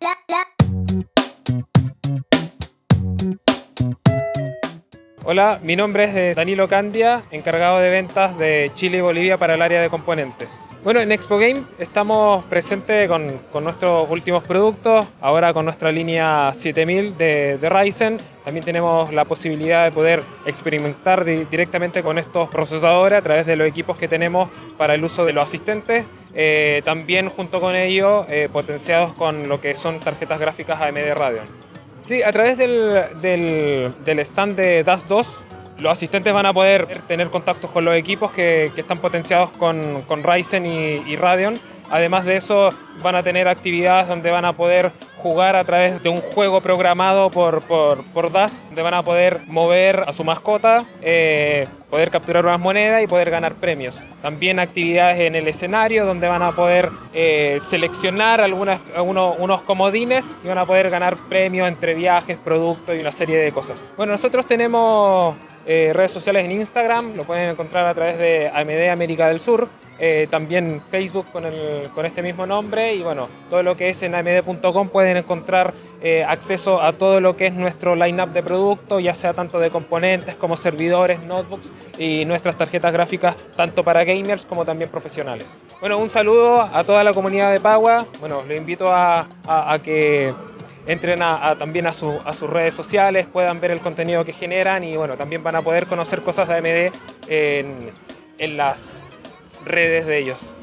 la, la. Hola, mi nombre es eh, Danilo Candia, encargado de ventas de Chile y Bolivia para el área de componentes. Bueno, en Expo Game estamos presentes con, con nuestros últimos productos, ahora con nuestra línea 7000 de, de Ryzen. También tenemos la posibilidad de poder experimentar di- directamente con estos procesadores a través de los equipos que tenemos para el uso de los asistentes. Eh, también junto con ello eh, potenciados con lo que son tarjetas gráficas AMD Radeon. Sí, a través del, del, stand de DAS 2, los asistentes van a poder tener contactos con los equipos que, que están potenciados con, con Ryzen y, y Radeon. Además de eso, van a tener actividades donde van a poder jugar a través de un juego programado por, por, por DAS, donde van a poder mover a su mascota, eh, poder capturar unas monedas y poder ganar premios. También actividades en el escenario donde van a poder eh, seleccionar algunas, algunos, unos comodines y van a poder ganar premios entre viajes, productos y una serie de cosas. Bueno, nosotros tenemos eh, redes sociales en Instagram, lo pueden encontrar a través de AMD América del Sur, eh, también Facebook con, el, con este mismo nombre y bueno, todo lo que es en amd.com pueden encontrar eh, acceso a todo lo que es nuestro line-up de productos, ya sea tanto de componentes como servidores, notebooks y nuestras tarjetas gráficas tanto para gamers como también profesionales. Bueno, un saludo a toda la comunidad de Pagua, bueno, los invito a, a- que entren también a, su- a sus redes sociales, puedan ver el contenido que generan y bueno, también van a poder conocer cosas de AMD en, en las redes de ellos.